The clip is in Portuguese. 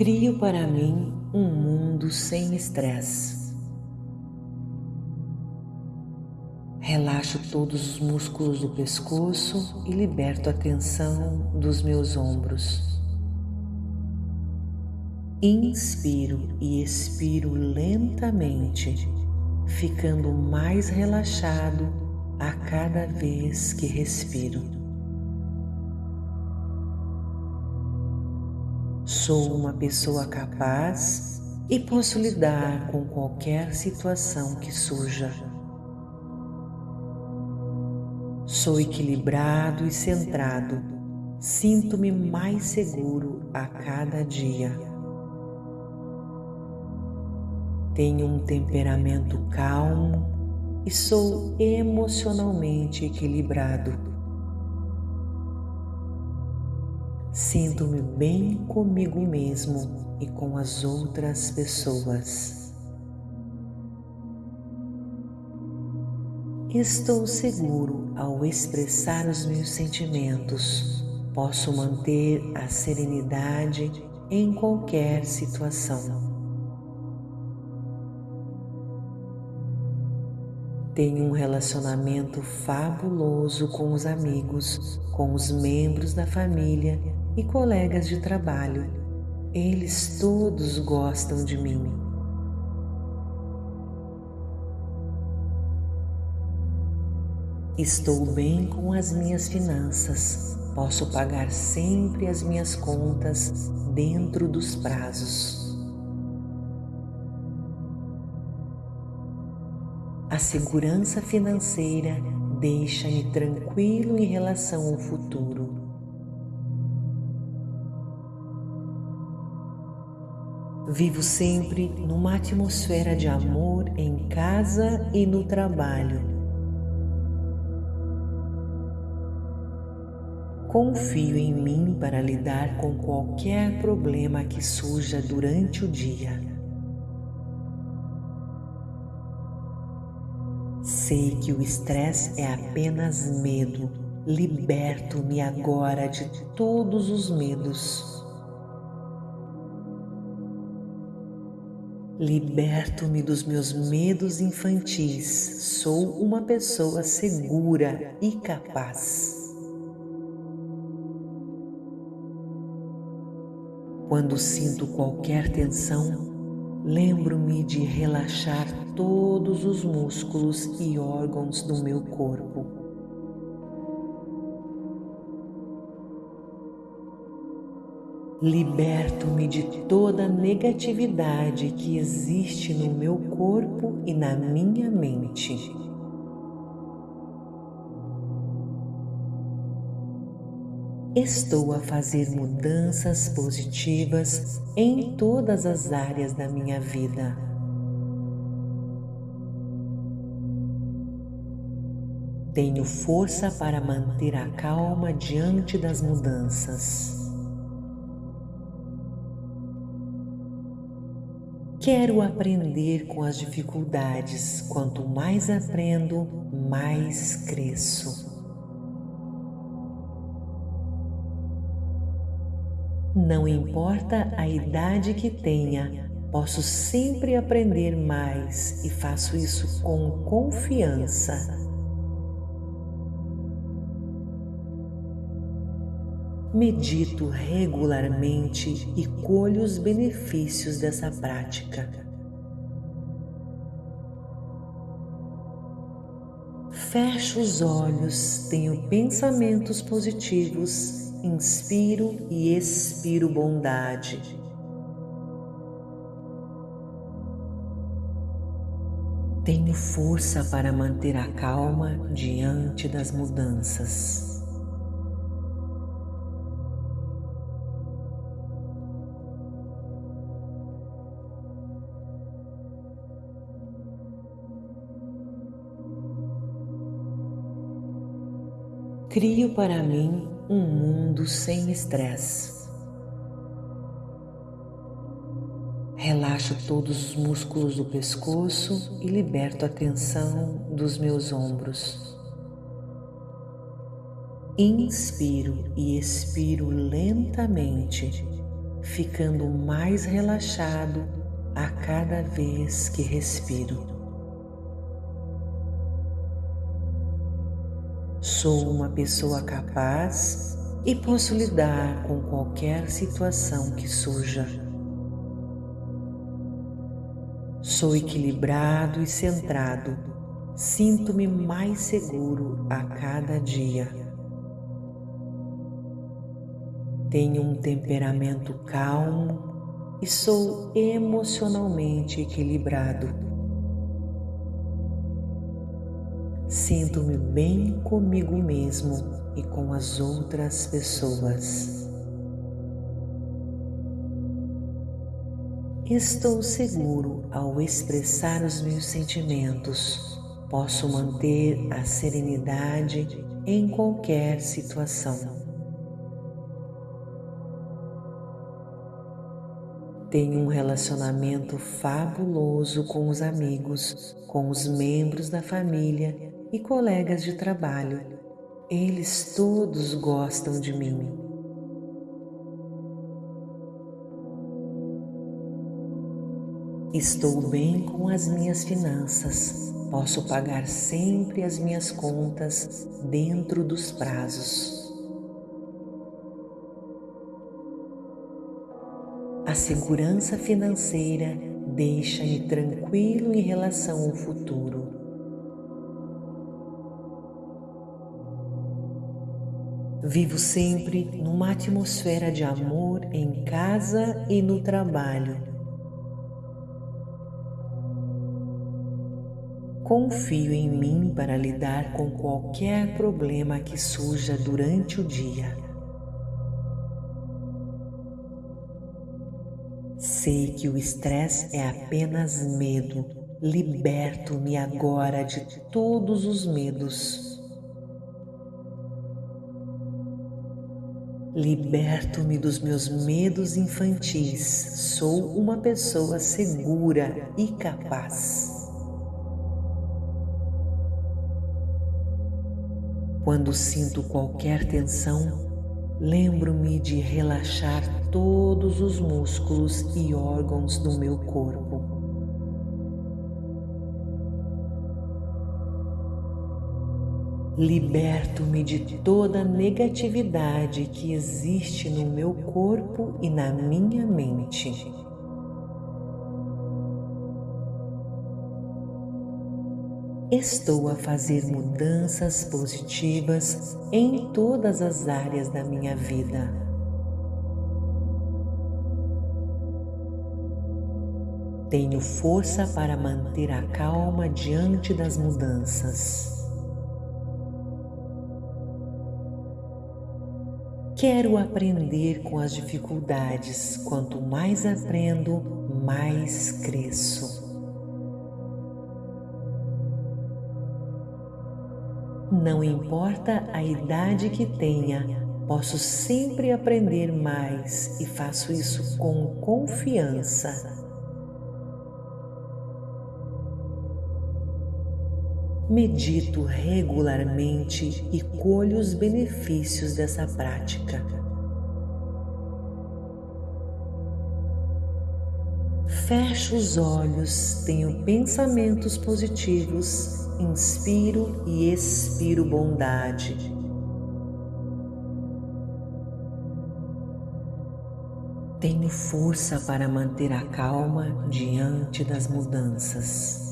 Crio para mim um mundo sem estresse. Relaxo todos os músculos do pescoço e liberto a tensão dos meus ombros. Inspiro e expiro lentamente, ficando mais relaxado a cada vez que respiro. Sou uma pessoa capaz e posso lidar com qualquer situação que surja. Sou equilibrado e centrado, sinto-me mais seguro a cada dia. Tenho um temperamento calmo e sou emocionalmente equilibrado. Sinto-me bem comigo mesmo e com as outras pessoas. Estou seguro ao expressar os meus sentimentos. Posso manter a serenidade em qualquer situação. Tenho um relacionamento fabuloso com os amigos, com os membros da família e colegas de trabalho. Eles todos gostam de mim. Estou bem com as minhas finanças. Posso pagar sempre as minhas contas dentro dos prazos. A segurança financeira deixa-me tranquilo em relação ao futuro. Vivo sempre numa atmosfera de amor em casa e no trabalho. Confio em mim para lidar com qualquer problema que surja durante o dia. Sei que o estresse é apenas medo. Liberto-me agora de todos os medos. Liberto-me dos meus medos infantis. Sou uma pessoa segura e capaz. Quando sinto qualquer tensão, lembro-me de relaxar todos os músculos e órgãos do meu corpo. Liberto-me de toda negatividade que existe no meu corpo e na minha mente. Estou a fazer mudanças positivas em todas as áreas da minha vida. Tenho força para manter a calma diante das mudanças. Quero aprender com as dificuldades. Quanto mais aprendo, mais cresço. Não importa a idade que tenha, posso sempre aprender mais e faço isso com confiança. Medito regularmente e colho os benefícios dessa prática. Fecho os olhos, tenho pensamentos positivos, inspiro e expiro bondade. Tenho força para manter a calma diante das mudanças. Crio para mim um mundo sem estresse. Relaxo todos os músculos do pescoço e liberto a tensão dos meus ombros. Inspiro e expiro lentamente, ficando mais relaxado a cada vez que respiro. Sou uma pessoa capaz e posso lidar com qualquer situação que surja. Sou equilibrado e centrado, sinto-me mais seguro a cada dia. Tenho um temperamento calmo e sou emocionalmente equilibrado. Sinto-me bem comigo mesmo e com as outras pessoas. Estou seguro ao expressar os meus sentimentos. Posso manter a serenidade em qualquer situação. Tenho um relacionamento fabuloso com os amigos, com os membros da família e colegas de trabalho. Eles todos gostam de mim. Estou bem com as minhas finanças, posso pagar sempre as minhas contas dentro dos prazos. A segurança financeira deixa-me tranquilo em relação ao futuro. Vivo sempre numa atmosfera de amor em casa e no trabalho Confio em mim para lidar com qualquer problema que surja durante o dia. Sei que o estresse é apenas medo. Liberto-me agora de todos os medos. Liberto-me dos meus medos infantis. Sou uma pessoa segura e capaz. Quando sinto qualquer tensão, lembro-me de relaxar todos os músculos e órgãos do meu corpo. Liberto-me de toda negatividade que existe no meu corpo e na minha mente. Estou a fazer mudanças positivas em todas as áreas da minha vida. Tenho força para manter a calma diante das mudanças. Quero aprender com as dificuldades. Quanto mais aprendo, mais cresço. Não importa a idade que tenha, posso sempre aprender mais e faço isso com confiança. Medito regularmente e colho os benefícios dessa prática. Fecho os olhos, tenho pensamentos positivos inspiro e expiro bondade. Tenho força para manter a calma diante das mudanças.